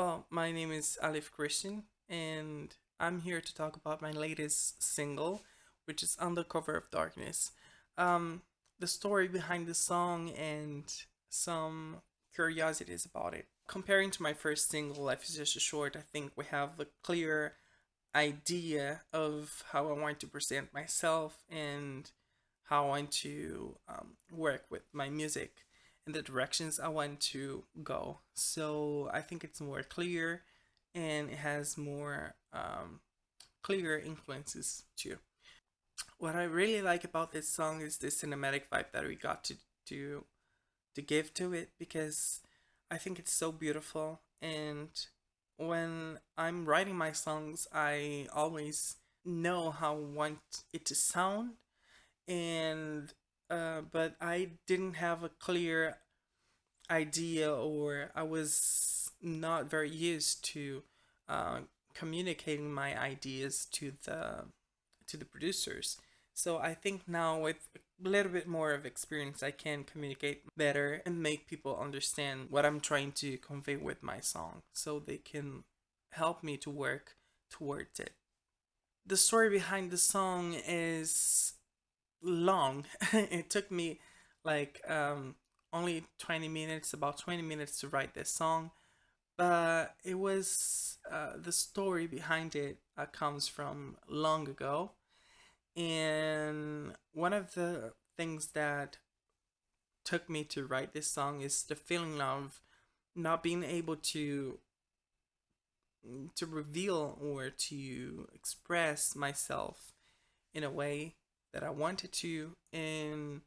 Well, my name is Alif Christian, and I'm here to talk about my latest single, which is Undercover of Darkness. Um, the story behind the song and some curiosities about it. Comparing to my first single, Life is Just a Short, I think we have a clear idea of how I want to present myself and how I want to um, work with my music and the directions I want to go. So I think it's more clear and it has more um, clear influences too. What I really like about this song is the cinematic vibe that we got to to to give to it because I think it's so beautiful and when I'm writing my songs I always know how I want it to sound and uh, but I didn't have a clear idea or I was not very used to uh, communicating my ideas to the to the producers. So I think now with a little bit more of experience I can communicate better and make people understand what I'm trying to convey with my song so they can help me to work towards it. The story behind the song is long. it took me like um, only 20 minutes, about 20 minutes to write this song. But it was uh, the story behind it uh, comes from long ago. And one of the things that took me to write this song is the feeling of not being able to to reveal or to express myself in a way that I wanted to and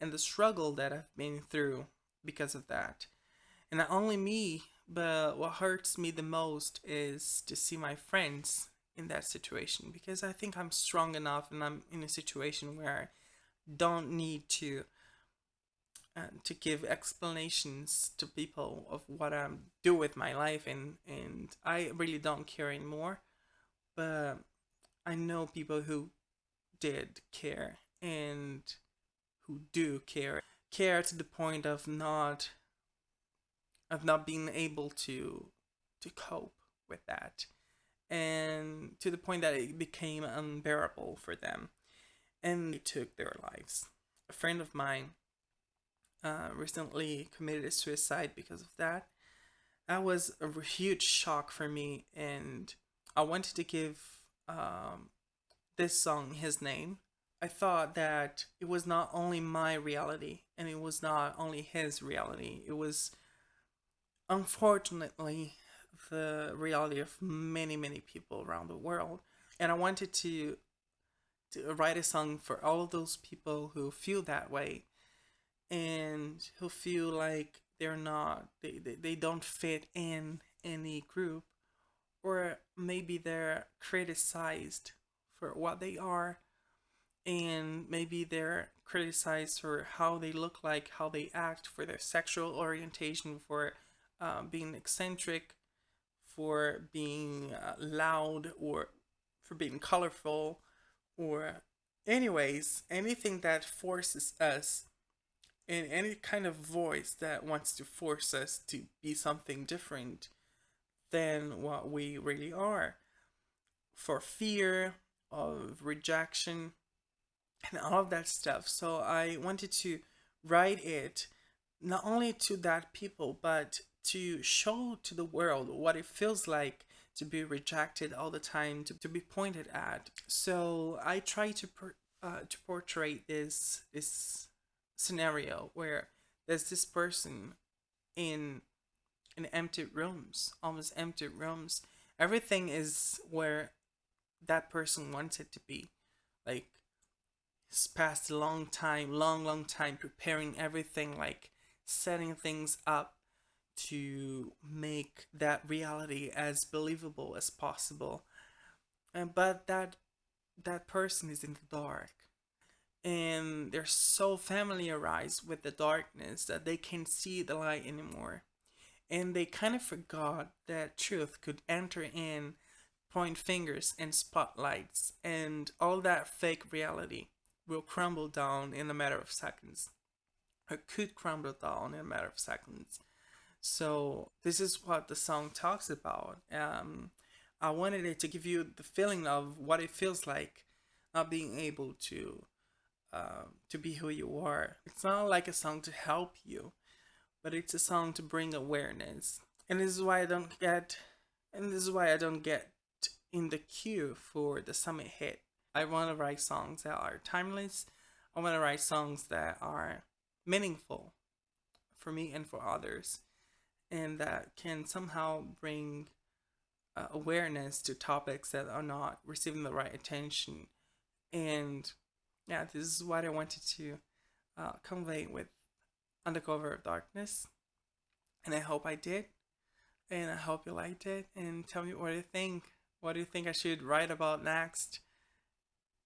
and the struggle that I've been through because of that. And not only me, but what hurts me the most is to see my friends in that situation because I think I'm strong enough and I'm in a situation where I don't need to uh, to give explanations to people of what I'm do with my life and and I really don't care anymore but I know people who did care and who do care care to the point of not of not being able to to cope with that and to the point that it became unbearable for them and they took their lives. A friend of mine uh, recently committed suicide because of that. That was a huge shock for me and i wanted to give um, this song his name, I thought that it was not only my reality and it was not only his reality. It was unfortunately the reality of many, many people around the world. And I wanted to to write a song for all those people who feel that way and who feel like they're not they, they, they don't fit in any group or maybe they're criticized for what they are and maybe they're criticized for how they look like, how they act, for their sexual orientation, for uh, being eccentric, for being uh, loud, or for being colorful, or anyways, anything that forces us in any kind of voice that wants to force us to be something different than what we really are. For fear, of rejection and all of that stuff. So I wanted to write it not only to that people, but to show to the world what it feels like to be rejected all the time, to, to be pointed at. So I try to per, uh, to portray this this scenario where there's this person in in empty rooms, almost empty rooms. Everything is where that person wants it to be. Like, he's passed a long time, long, long time preparing everything, like setting things up to make that reality as believable as possible. And but that that person is in the dark. And they're so familiarized with the darkness that they can't see the light anymore. And they kind of forgot that truth could enter in point fingers and spotlights, and all that fake reality will crumble down in a matter of seconds. Or could crumble down in a matter of seconds. So this is what the song talks about. Um, I wanted it to give you the feeling of what it feels like not being able to uh, to be who you are. It's not like a song to help you, but it's a song to bring awareness. And this is why I don't get, and this is why I don't get in the queue for the summit hit. I want to write songs that are timeless. I want to write songs that are meaningful for me and for others, and that can somehow bring uh, awareness to topics that are not receiving the right attention. And yeah, this is what I wanted to uh, convey with Undercover of Darkness. And I hope I did. And I hope you liked it. And tell me what you think. What do you think I should write about next?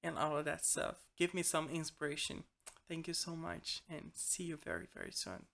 And all of that stuff. Give me some inspiration. Thank you so much and see you very, very soon.